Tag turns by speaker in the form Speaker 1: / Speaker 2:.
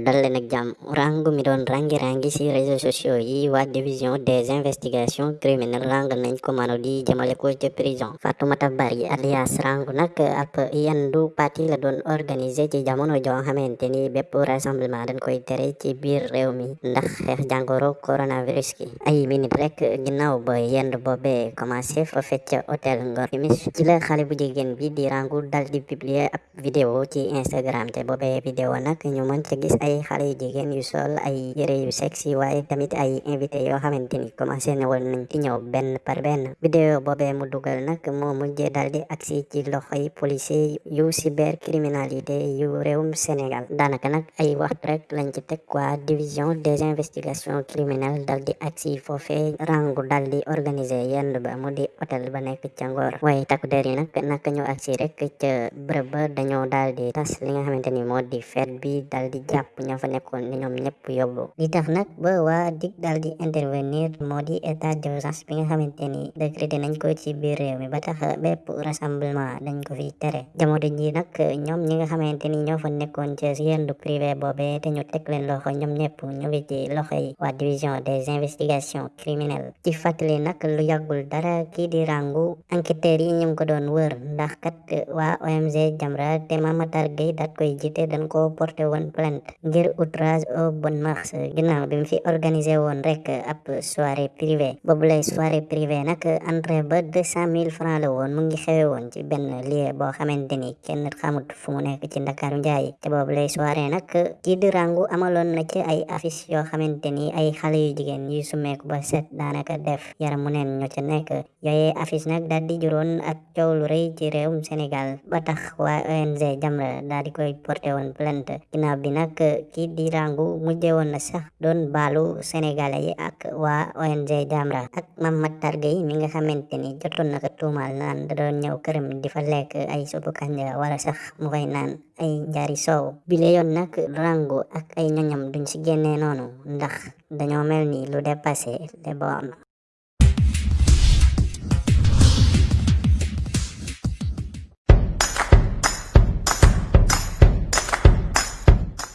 Speaker 1: dal leen ak jàmm rangu mi doon rangi-rangi ci réseaux sociaux yi waa division des investigations criminelles rang nañ ko mano di jëmale ko ca prison Fatoumata Bari alias rangu nag ab yendu parti la doon organiser ci jamono joo xamante ni bépp rassemblement dañ koy tere ci biir réew mi ndax xeex jàngoro coronavirus ki ay minute rek ginnaaw ba yend boobe commencé fa fecc hôtel Ngor Timis ci la xale bu jigéen bi di rangu dal di publier ab vidéo ci Instagram te boobe vidéo nag ñu mën ca gis ay xale yu jigéen yu sol ay yére yu sexy waaye tamit ay invité yoo xamante ni commencé ne woon nañ ci ñëw benn par benn vidéo boobee mu dugal nag moo mujjee daldi agsi ci loxoy policier yu cybercriminalité yu réewum Sénégal daanaka nag ay waxtu rek lañ ci teg waa division des investigations criminelles daldi agsi foofee rangu daldi organiser yenn ba mu di hôtel ba nekk ca Ngor waaye takku der yi nag naka ñu agsi rek ca bërëb ba daldi tas li nga xamante ni moo di fête bi daldi ña fa nekkoon ni ñoom ñëpp yóbbu li tax nag ba waa dig daal di intervenir moo di état d'urgence bi nga xamante ni. Décrété nañ ko ci biir réew mi ba tax bépp rassemblement dañ ko fi tere. Jamono ji nag ñoom ñi nga xamante ni ñoo fa nekkoon ci yendu privé boobe te ñu teg leen loxo ñoom ñëpp ñu ngi ci loxo yi waa division des investigations criminelles ci fàttali nag lu yàggul dara kii di rangu enquêteurs yi ñu ngi ko doon wër ndax kat waa ONG Jamra te Mamatar Gueye daat koy jiite dañ ko porté woon plainte ngir outrage aux bonnes mœurs ginnaaw bi mu fi organisé woon rek ab soirée privée boobu lay soirée privée nag entrée ba deux cent mille francs la woon mu ngi xewe woon ci benn lieu boo xamante ni kenn xamut fu mu nekk ci Njaay. Te boobu lay soirée nag kii di rangu amaloon na ci ay affiche yoo xamante ni ay xale yu jigéen yu sumeeku ba set daanaka def yaramu neen ñoo ca nekk. Yooyee affiche nag daal di juróon ak coow lu rëy ci réewum Sénégal. Ba tax waa ONG Jamra daal di koy porté woon plainte. Ginnaaw bi nag kii di rangu mujje woon na sax doon baalu sénégalais yi ak waa ONG Jamra ak Mame Matar Gueye mi nga xamante ni jotoon na ko tuumaal naan da doon ñëw këram di fa lekk ay suppu kanja wala sax mu fay naan ay njaari soow bile yoon nag rangu ak ay ñoñam duñ ci génnee noonu ndax dañoo mel ni lu dépassé les bornes